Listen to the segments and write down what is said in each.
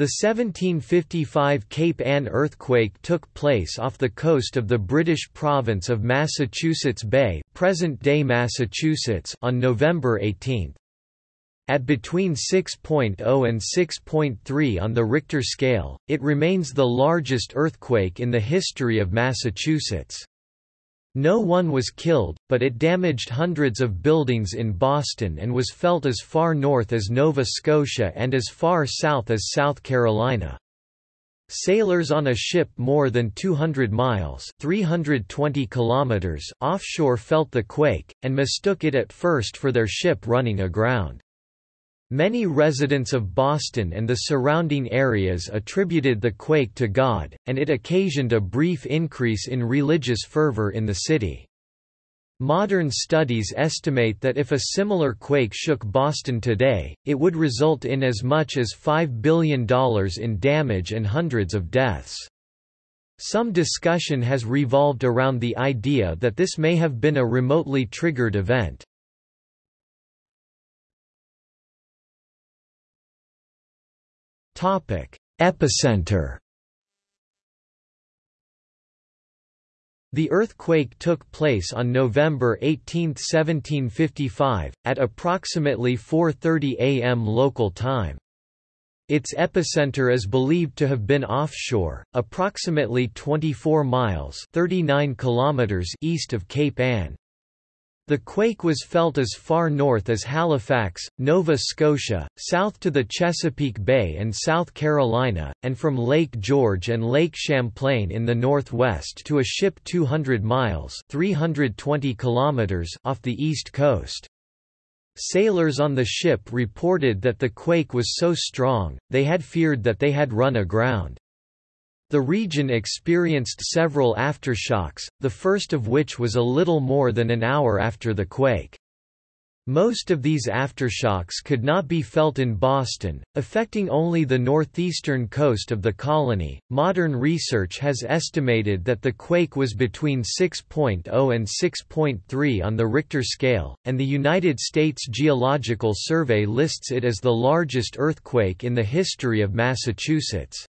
The 1755 Cape Ann earthquake took place off the coast of the British province of Massachusetts Bay present-day Massachusetts on November 18. At between 6.0 and 6.3 on the Richter scale, it remains the largest earthquake in the history of Massachusetts. No one was killed, but it damaged hundreds of buildings in Boston and was felt as far north as Nova Scotia and as far south as South Carolina. Sailors on a ship more than 200 miles 320 kilometers offshore felt the quake, and mistook it at first for their ship running aground. Many residents of Boston and the surrounding areas attributed the quake to God, and it occasioned a brief increase in religious fervor in the city. Modern studies estimate that if a similar quake shook Boston today, it would result in as much as $5 billion in damage and hundreds of deaths. Some discussion has revolved around the idea that this may have been a remotely triggered event. Epicenter The earthquake took place on November 18, 1755, at approximately 4.30 am local time. Its epicenter is believed to have been offshore, approximately 24 miles 39 kilometers east of Cape Ann. The quake was felt as far north as Halifax, Nova Scotia, south to the Chesapeake Bay and South Carolina, and from Lake George and Lake Champlain in the northwest to a ship 200 miles 320 kilometers off the east coast. Sailors on the ship reported that the quake was so strong, they had feared that they had run aground. The region experienced several aftershocks, the first of which was a little more than an hour after the quake. Most of these aftershocks could not be felt in Boston, affecting only the northeastern coast of the colony. Modern research has estimated that the quake was between 6.0 and 6.3 on the Richter scale, and the United States Geological Survey lists it as the largest earthquake in the history of Massachusetts.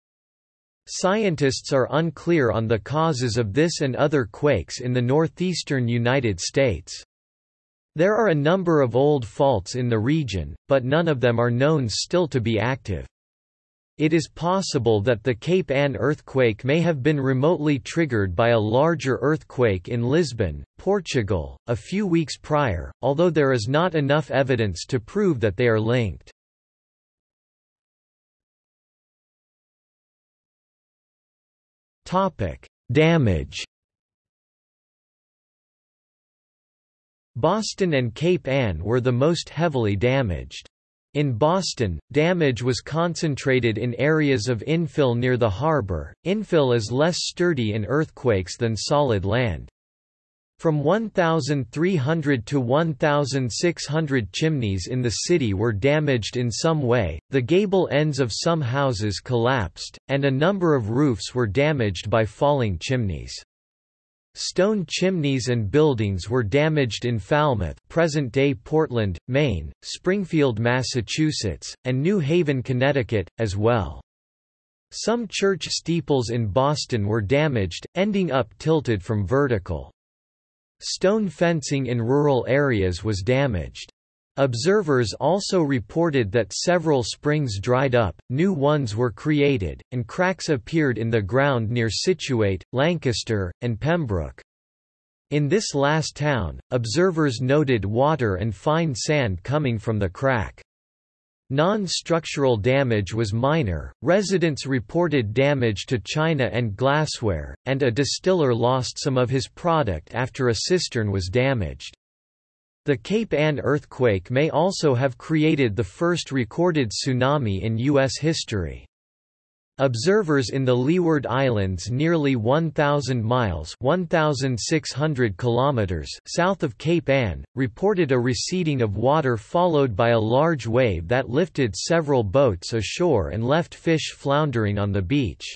Scientists are unclear on the causes of this and other quakes in the northeastern United States. There are a number of old faults in the region, but none of them are known still to be active. It is possible that the Cape Ann earthquake may have been remotely triggered by a larger earthquake in Lisbon, Portugal, a few weeks prior, although there is not enough evidence to prove that they are linked. Topic: Damage. Boston and Cape Ann were the most heavily damaged. In Boston, damage was concentrated in areas of infill near the harbor. Infill is less sturdy in earthquakes than solid land. From 1,300 to 1,600 chimneys in the city were damaged in some way, the gable ends of some houses collapsed, and a number of roofs were damaged by falling chimneys. Stone chimneys and buildings were damaged in Falmouth present-day Portland, Maine, Springfield, Massachusetts, and New Haven, Connecticut, as well. Some church steeples in Boston were damaged, ending up tilted from vertical. Stone fencing in rural areas was damaged. Observers also reported that several springs dried up, new ones were created, and cracks appeared in the ground near Scituate, Lancaster, and Pembroke. In this last town, observers noted water and fine sand coming from the crack. Non-structural damage was minor, residents reported damage to china and glassware, and a distiller lost some of his product after a cistern was damaged. The Cape Ann earthquake may also have created the first recorded tsunami in U.S. history. Observers in the Leeward Islands nearly 1,000 miles 1,600 kilometers south of Cape Ann, reported a receding of water followed by a large wave that lifted several boats ashore and left fish floundering on the beach.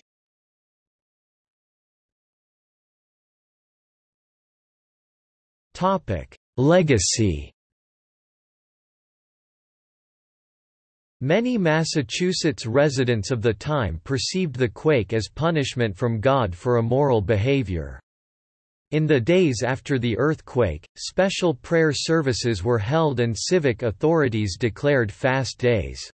Legacy Many Massachusetts residents of the time perceived the quake as punishment from God for immoral behavior. In the days after the earthquake, special prayer services were held and civic authorities declared fast days.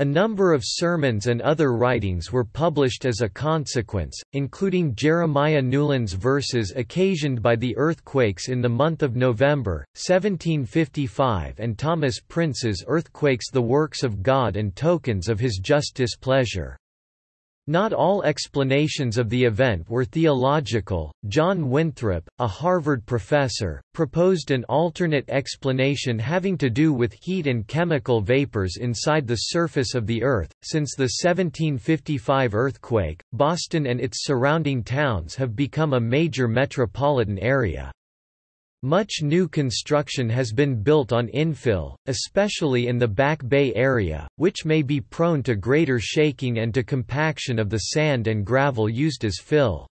A number of sermons and other writings were published as a consequence, including Jeremiah Newland's verses occasioned by the earthquakes in the month of November, 1755 and Thomas Prince's Earthquakes the Works of God and Tokens of His Just Displeasure. Not all explanations of the event were theological. John Winthrop, a Harvard professor, proposed an alternate explanation having to do with heat and chemical vapors inside the surface of the Earth. Since the 1755 earthquake, Boston and its surrounding towns have become a major metropolitan area. Much new construction has been built on infill, especially in the Back Bay area, which may be prone to greater shaking and to compaction of the sand and gravel used as fill.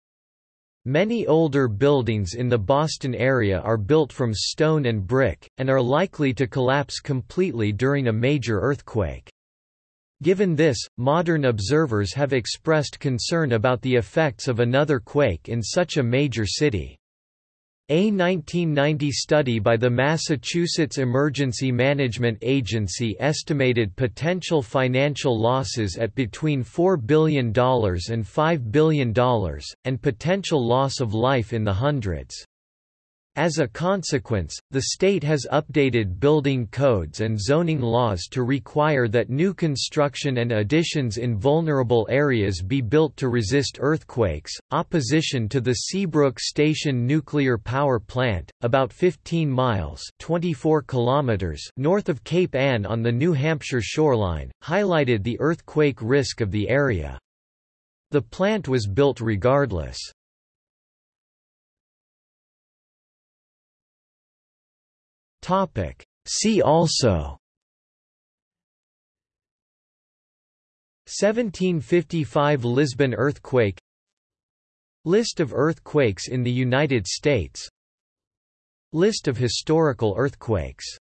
Many older buildings in the Boston area are built from stone and brick, and are likely to collapse completely during a major earthquake. Given this, modern observers have expressed concern about the effects of another quake in such a major city. A 1990 study by the Massachusetts Emergency Management Agency estimated potential financial losses at between $4 billion and $5 billion, and potential loss of life in the hundreds. As a consequence, the state has updated building codes and zoning laws to require that new construction and additions in vulnerable areas be built to resist earthquakes. Opposition to the Seabrook Station nuclear power plant, about 15 miles (24 kilometers) north of Cape Ann on the New Hampshire shoreline, highlighted the earthquake risk of the area. The plant was built regardless. Topic. See also. 1755 Lisbon earthquake. List of earthquakes in the United States. List of historical earthquakes